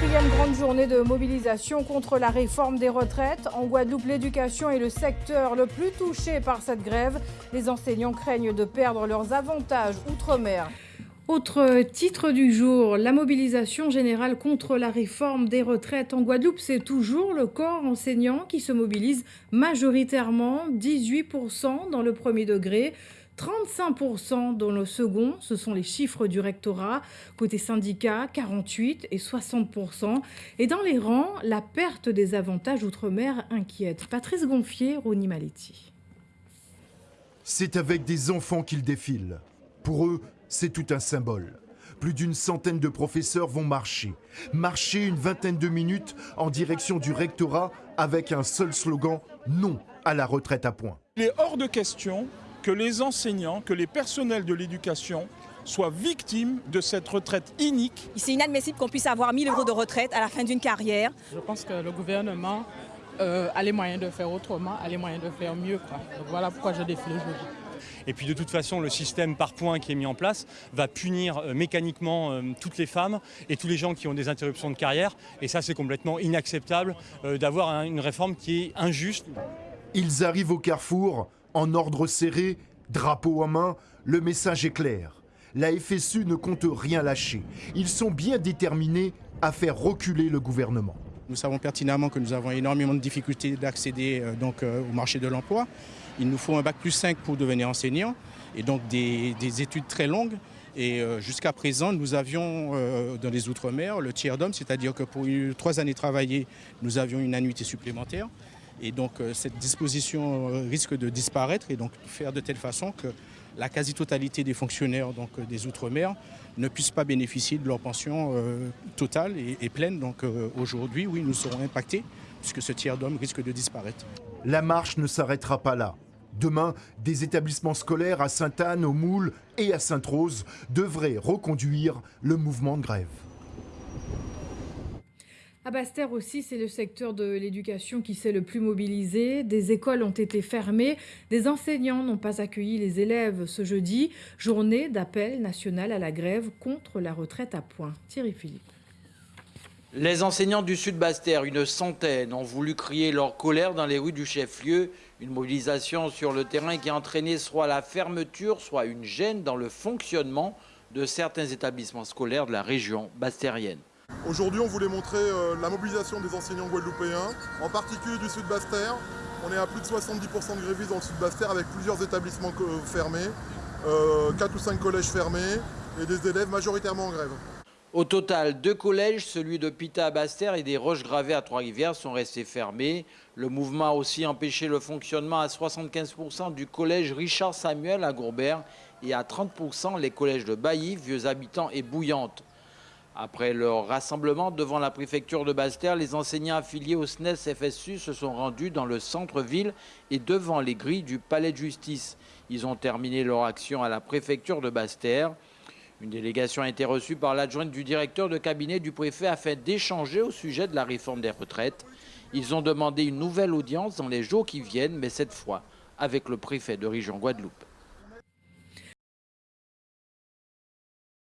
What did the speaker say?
Quatrième grande journée de mobilisation contre la réforme des retraites. En Guadeloupe, l'éducation est le secteur le plus touché par cette grève. Les enseignants craignent de perdre leurs avantages outre-mer. Autre titre du jour, la mobilisation générale contre la réforme des retraites en Guadeloupe, c'est toujours le corps enseignant qui se mobilise majoritairement, 18% dans le premier degré. 35% dans le second, ce sont les chiffres du rectorat. Côté syndicat, 48 et 60%. Et dans les rangs, la perte des avantages outre-mer inquiète. Patrice Gonfier, Rony Maletti. C'est avec des enfants qu'ils défilent. Pour eux, c'est tout un symbole. Plus d'une centaine de professeurs vont marcher. Marcher une vingtaine de minutes en direction du rectorat avec un seul slogan non à la retraite à point. Il est hors de question que les enseignants, que les personnels de l'éducation soient victimes de cette retraite inique. C'est inadmissible qu'on puisse avoir 1000 euros de retraite à la fin d'une carrière. Je pense que le gouvernement euh, a les moyens de faire autrement, a les moyens de faire mieux. Donc voilà pourquoi je défile aujourd'hui. Et puis de toute façon, le système par points qui est mis en place va punir euh, mécaniquement euh, toutes les femmes et tous les gens qui ont des interruptions de carrière. Et ça, c'est complètement inacceptable euh, d'avoir une réforme qui est injuste. Ils arrivent au carrefour en ordre serré, drapeau en main, le message est clair. La FSU ne compte rien lâcher. Ils sont bien déterminés à faire reculer le gouvernement. Nous savons pertinemment que nous avons énormément de difficultés d'accéder donc, au marché de l'emploi. Il nous faut un bac plus 5 pour devenir enseignant et donc des, études très longues. Et jusqu'à présent, nous avions dans les Outre-mer le tiers d'homme, c'est-à-dire que pour trois années travaillées, nous avions une annuité supplémentaire. Et donc cette disposition risque de disparaître et donc faire de telle façon que la quasi-totalité des fonctionnaires donc, des Outre-mer ne puissent pas bénéficier de leur pension totale et, pleine. Donc aujourd'hui, oui, nous serons impactés puisque ce tiers d'homme risque de disparaître. La marche ne s'arrêtera pas là. Demain, des établissements scolaires à Sainte-Anne, au Moule et à Sainte-Rose devraient reconduire le mouvement de grève. À Basse-Terre aussi, c'est le secteur de l'éducation qui s'est le plus mobilisé. Des écoles ont été fermées. Des enseignants n'ont pas accueilli les élèves ce jeudi. Journée d'appel national à la grève contre la retraite à point. Thierry Philippe. Les enseignants du Sud Basse-Terre, une centaine, ont voulu crier leur colère dans les rues du chef-lieu. Une mobilisation sur le terrain qui a entraîné soit la fermeture, soit une gêne dans le fonctionnement de certains établissements scolaires de la région bastérienne. Aujourd'hui, on voulait montrer euh, la mobilisation des enseignants guadeloupéens, en particulier du Sud Basse-Terre. On est à plus de 70% de grévistes dans le Sud Basse-Terre avec plusieurs établissements fermés, 4 euh, ou 5 collèges fermés et des élèves majoritairement en grève. Au total, deux collèges, celui de Pita à Basse-Terre et des Roches-Gravées à Trois-Rivières, sont restés fermés. Le mouvement a aussi empêché le fonctionnement à 75% du collège Richard Samuel à Gourbert et à 30% les collèges de Bailly, Vieux Habitants et Bouillante. Après leur rassemblement devant la préfecture de Basse-Terre, les enseignants affiliés au SNES FSU se sont rendus dans le centre-ville et devant les grilles du palais de justice. Ils ont terminé leur action à la préfecture de Basse-Terre. Une délégation a été reçue par l'adjointe du directeur de cabinet du préfet afin d'échanger au sujet de la réforme des retraites. Ils ont demandé une nouvelle audience dans les jours qui viennent, mais cette fois avec le préfet de région Guadeloupe.